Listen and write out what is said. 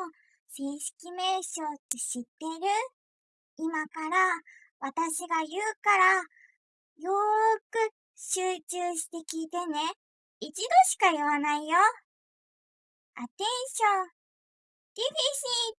の正式名称って知ってる？今から私が言うから、よーく集中して聞いてね。一度しか言わないよ。アテンション、ディフィシット、ー